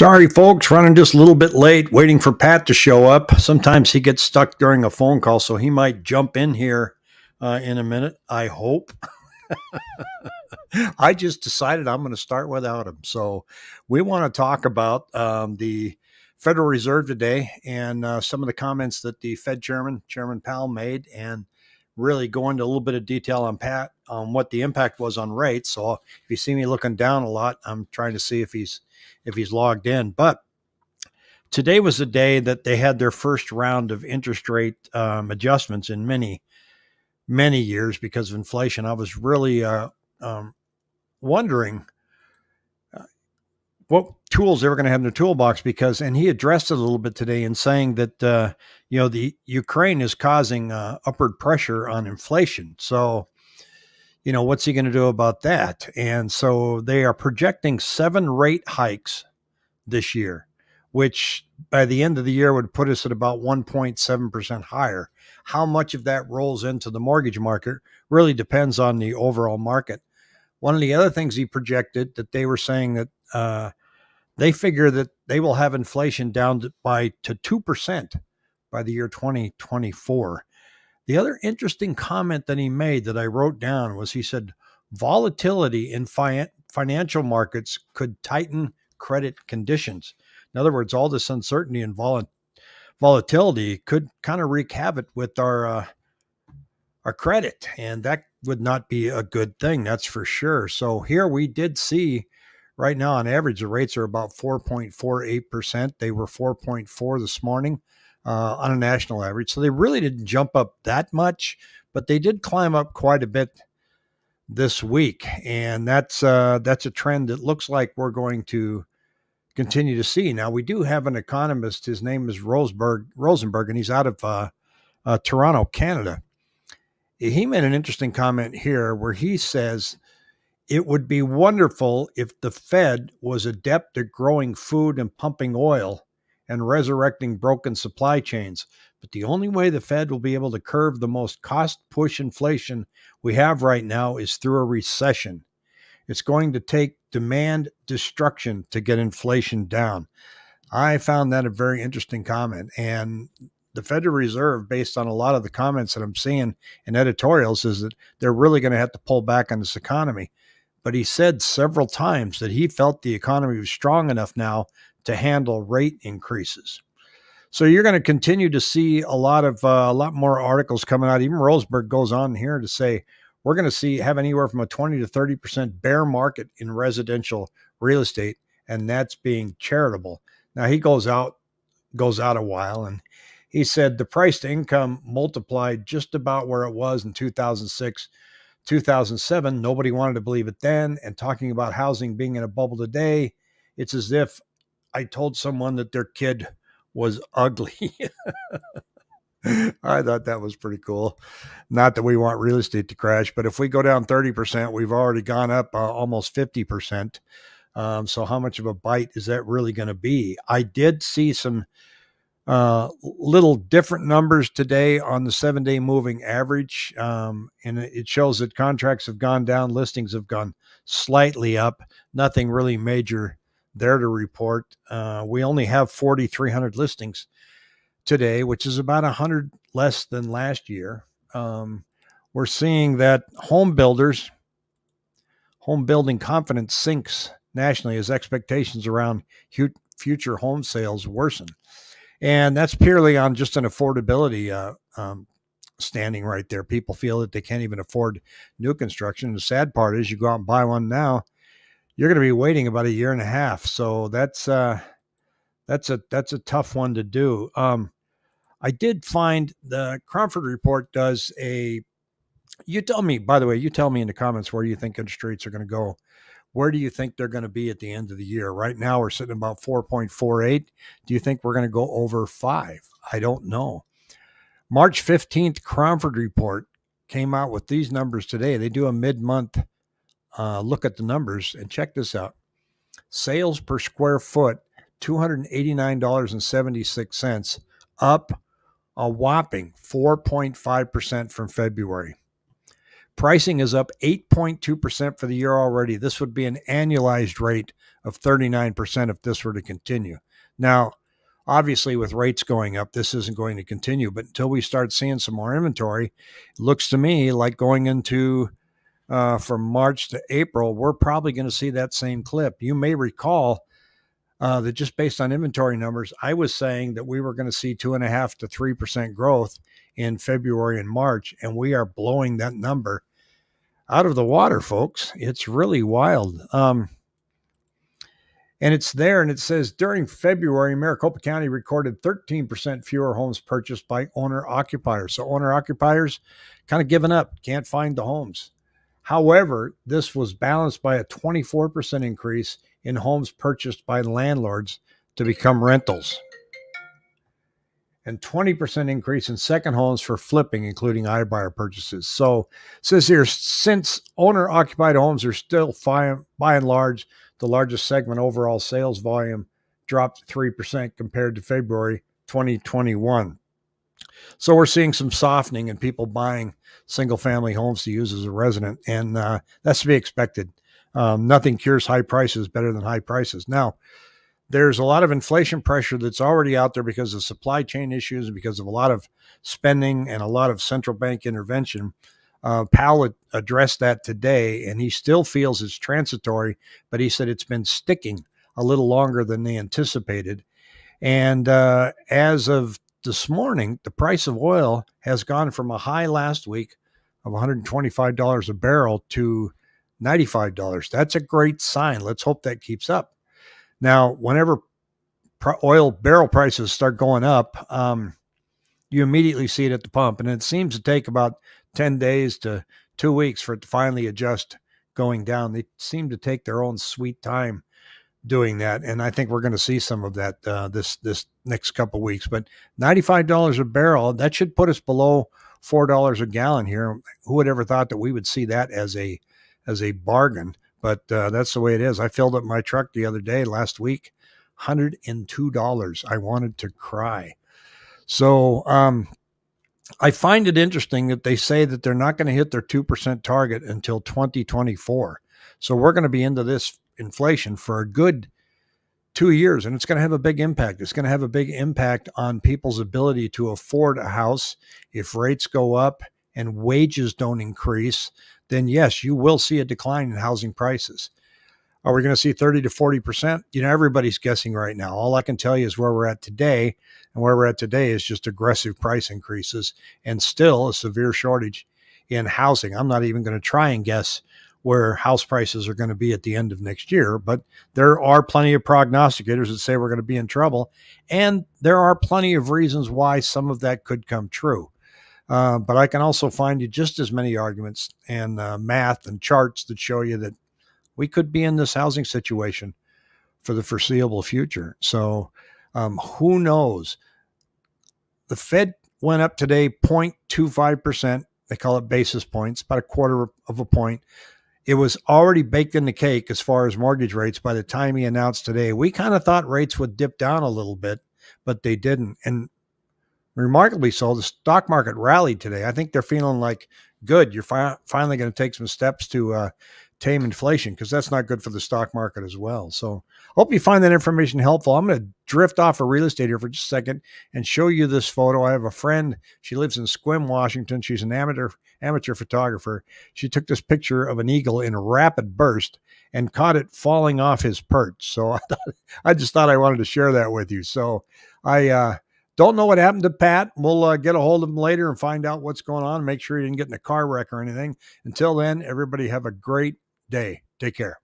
Sorry, folks, running just a little bit late, waiting for Pat to show up. Sometimes he gets stuck during a phone call, so he might jump in here uh, in a minute. I hope. I just decided I'm going to start without him. So, we want to talk about um, the Federal Reserve today and uh, some of the comments that the Fed Chairman, Chairman Powell, made, and really go into a little bit of detail on Pat on what the impact was on rates. So, if you see me looking down a lot, I'm trying to see if he's if he's logged in. But today was the day that they had their first round of interest rate um, adjustments in many, many years because of inflation. I was really uh, um, wondering what tools they were going to have in their toolbox because, and he addressed it a little bit today in saying that, uh, you know, the Ukraine is causing uh, upward pressure on inflation. So, you know, what's he going to do about that? And so they are projecting seven rate hikes this year, which by the end of the year would put us at about 1.7% higher. How much of that rolls into the mortgage market really depends on the overall market. One of the other things he projected that they were saying that uh, they figure that they will have inflation down by to 2% by the year 2024. The other interesting comment that he made that I wrote down was he said volatility in fi- financial markets could tighten credit conditions. In other words, all this uncertainty and vol- volatility could kind of wreak havoc with our uh, our credit, and that would not be a good thing. That's for sure. So here we did see right now on average the rates are about 4.48%. They were 4.4 this morning uh, on a national average. So they really didn't jump up that much, but they did climb up quite a bit this week, and that's uh, that's a trend that looks like we're going to continue to see. Now we do have an economist. His name is Roseberg Rosenberg, and he's out of uh, uh, Toronto, Canada. He made an interesting comment here where he says it would be wonderful if the Fed was adept at growing food and pumping oil and resurrecting broken supply chains. But the only way the Fed will be able to curb the most cost push inflation we have right now is through a recession. It's going to take demand destruction to get inflation down. I found that a very interesting comment. And the Federal Reserve, based on a lot of the comments that I'm seeing in editorials, is that they're really going to have to pull back on this economy. But he said several times that he felt the economy was strong enough now to handle rate increases. So you're going to continue to see a lot of uh, a lot more articles coming out. Even Roseberg goes on here to say we're going to see have anywhere from a 20 to 30 percent bear market in residential real estate, and that's being charitable. Now he goes out goes out a while, and he said the price to income multiplied just about where it was in 2006. 2007, nobody wanted to believe it then. And talking about housing being in a bubble today, it's as if I told someone that their kid was ugly. I thought that was pretty cool. Not that we want real estate to crash, but if we go down 30%, we've already gone up uh, almost 50%. Um, so, how much of a bite is that really going to be? I did see some uh, little different numbers today on the seven day moving average. Um, and it shows that contracts have gone down, listings have gone slightly up, nothing really major there to report. Uh, we only have 4,300 listings today, which is about 100 less than last year. Um, we're seeing that home builders, home building confidence sinks nationally as expectations around future home sales worsen. And that's purely on just an affordability uh, um, standing right there. People feel that they can't even afford new construction. The sad part is you go out and buy one now, you're going to be waiting about a year and a half. So that's uh, that's a that's a tough one to do. Um, I did find the Cromford report does a. You tell me, by the way, you tell me in the comments where you think interest rates are going to go. Where do you think they're going to be at the end of the year? Right now, we're sitting about 4.48. Do you think we're going to go over five? I don't know. March 15th, Cromford report came out with these numbers today. They do a mid month uh, look at the numbers and check this out. Sales per square foot, $289.76, up a whopping 4.5% from February. Pricing is up 8.2% for the year already. This would be an annualized rate of 39% if this were to continue. Now, obviously, with rates going up, this isn't going to continue, but until we start seeing some more inventory, it looks to me like going into uh, from March to April, we're probably going to see that same clip. You may recall uh, that just based on inventory numbers, I was saying that we were going to see two and a half to three percent growth in February and March, and we are blowing that number out of the water, folks. It's really wild. Um, and it's there, and it says during February, Maricopa County recorded 13% fewer homes purchased by owner occupiers. So, owner occupiers kind of given up, can't find the homes. However, this was balanced by a 24% increase in homes purchased by landlords to become rentals and 20% increase in second homes for flipping, including iBuyer purchases. So says here, since owner occupied homes are still fi- by and large the largest segment, overall sales volume dropped 3% compared to February 2021. So we're seeing some softening in people buying single family homes to use as a resident, and uh, that's to be expected. Um, nothing cures high prices better than high prices. Now, there's a lot of inflation pressure that's already out there because of supply chain issues and because of a lot of spending and a lot of central bank intervention. Uh, Powell addressed that today, and he still feels it's transitory, but he said it's been sticking a little longer than they anticipated. And uh, as of this morning, the price of oil has gone from a high last week of $125 a barrel to $95. That's a great sign. Let's hope that keeps up. Now, whenever oil barrel prices start going up, um, you immediately see it at the pump. And it seems to take about 10 days to two weeks for it to finally adjust going down. They seem to take their own sweet time doing that. And I think we're going to see some of that uh, this this next couple weeks. But $95 a barrel, that should put us below $4 a gallon here. Who would ever thought that we would see that as a as a bargain? But uh, that's the way it is. I filled up my truck the other day, last week, $102. I wanted to cry. So um, I find it interesting that they say that they're not going to hit their 2% target until 2024. So we're going to be into this inflation for a good two years, and it's going to have a big impact. It's going to have a big impact on people's ability to afford a house if rates go up and wages don't increase then yes, you will see a decline in housing prices. Are we going to see 30 to 40%? You know, everybody's guessing right now. All I can tell you is where we're at today. And where we're at today is just aggressive price increases and still a severe shortage in housing. I'm not even going to try and guess where house prices are going to be at the end of next year, but there are plenty of prognosticators that say we're going to be in trouble. And there are plenty of reasons why some of that could come true. Uh, but I can also find you just as many arguments and uh, math and charts that show you that we could be in this housing situation for the foreseeable future. So um, who knows? The Fed went up today 0.25%. They call it basis points, about a quarter of a point. It was already baked in the cake as far as mortgage rates by the time he announced today. We kind of thought rates would dip down a little bit, but they didn't. And remarkably so, the stock market rallied today. I think they're feeling like good. You're fi- finally going to take some steps to uh, tame inflation because that's not good for the stock market as well. So, hope you find that information helpful. I'm going to drift off of real estate here for just a second and show you this photo. I have a friend. She lives in Sequim, Washington. She's an amateur amateur photographer. She took this picture of an eagle in a rapid burst and caught it falling off his perch. So I, thought, I just thought I wanted to share that with you. So I uh, don't know what happened to Pat. We'll uh, get a hold of him later and find out what's going on. Make sure he didn't get in a car wreck or anything. Until then, everybody have a great day. Take care.